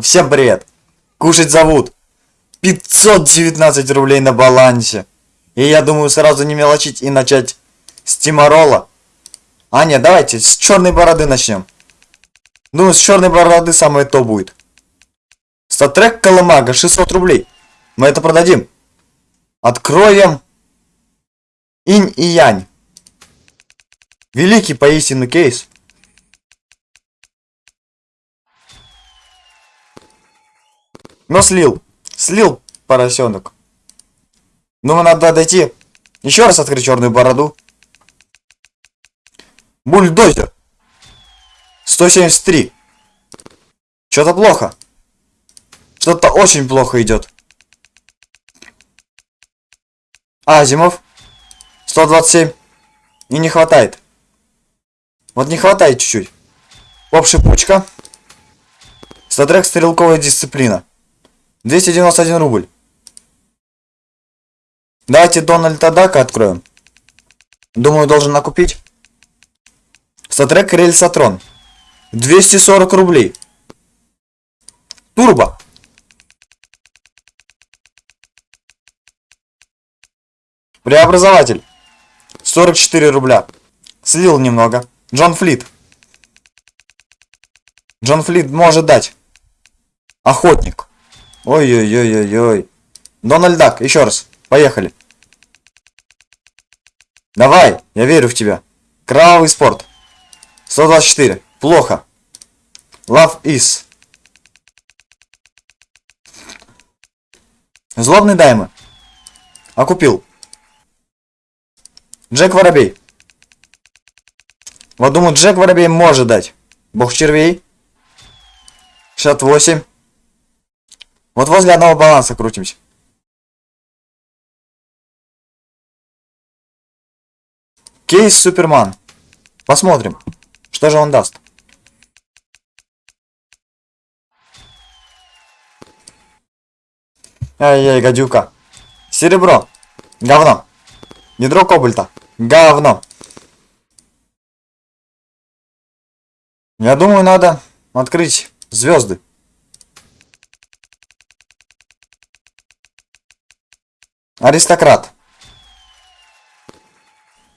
Всем привет! Кушать зовут. 519 рублей на балансе. И я думаю сразу не мелочить и начать с Тимарола. А нет, давайте с черной бороды начнем. Думаю, с черной бороды самое то будет. Статрек Колымага, 600 рублей. Мы это продадим. Откроем Инь и Янь. Великий поистину кейс. Но слил. Слил поросенок. Ну, надо дойти. Еще раз открыть черную бороду. Бульдозер. 173. Что-то плохо. Что-то очень плохо идет. Азимов. 127. И не хватает. Вот не хватает чуть-чуть. Поп шипучка. Статрек стрелковая дисциплина. 291 рубль. Давайте Дональда Дака откроем. Думаю, должен накупить. Статрек Рельсатрон. 240 рублей. Турбо. Преобразователь. 44 рубля. Слил немного. Джон Флит. Джон Флит может дать. Охотник. Ой-ой-ой-ой-ой. Дональд Дак, еще раз. Поехали. Давай, я верю в тебя. Кровавый спорт. 124. Плохо. Love is. Злобный даймы. А купил. Джек Воробей. Вот думаю, Джек Воробей может дать. Бог червей. 68. Вот возле одного баланса крутимся. Кейс Суперман. Посмотрим, что же он даст. Ай-яй, гадюка. Серебро. Говно. Ядро кобальта. Говно. Я думаю, надо открыть звезды. Аристократ.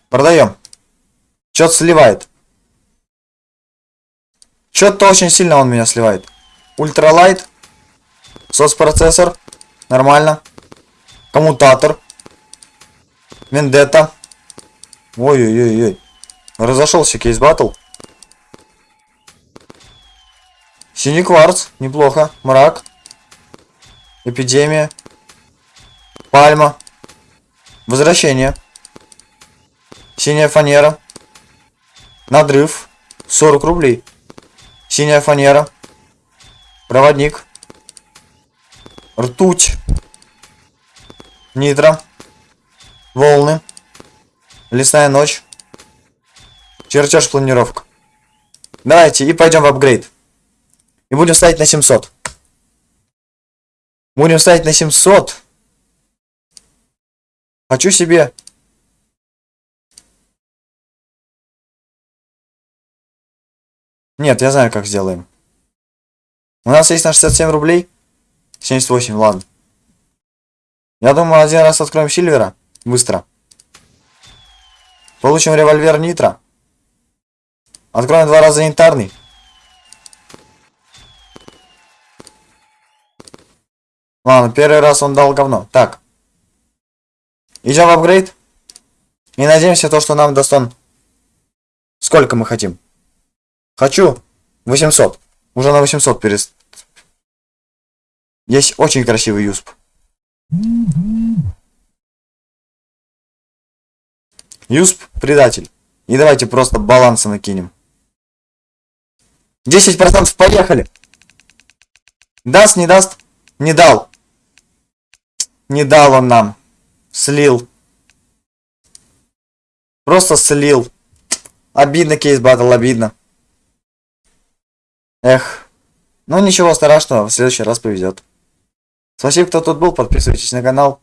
Продаем. Чё-то сливает. Чё-то очень сильно он меня сливает. Ультралайт. Сопроцессор. Нормально. Коммутатор. Вендетта. Ой-ой-ой-ой. Разошелся Case Battle. Синий кварц. Неплохо. Мрак. Эпидемия. Пальма. Возвращение. Синяя фанера. Надрыв. 40 рублей. Синяя фанера. Проводник. Ртуть. Нитро. Волны. Лесная ночь. Чертеж планировка. Давайте и пойдем в апгрейд. И будем ставить на 700. Будем ставить на 700. Хочу себе... Нет, я знаю, как сделаем. У нас есть на 67 рублей. 78, ладно. Я думаю, один раз откроем Сильвера. Быстро. Получим револьвер Нитро. Откроем два раза янтарный. Ладно, первый раз он дал говно. Так. Идем в апгрейд. И надеемся то, что нам даст он... Сколько мы хотим? Хочу 800. Уже на 800 перест... Есть очень красивый юсп. Юсп предатель. И давайте просто балансы накинем. 10% поехали. Даст, не даст? Не дал. Не дал он нам. Слил. Просто слил. Обидно, Case Battle, обидно. Эх. Ну ничего страшного, в следующий раз повезет. Спасибо, кто тут был, подписывайтесь на канал.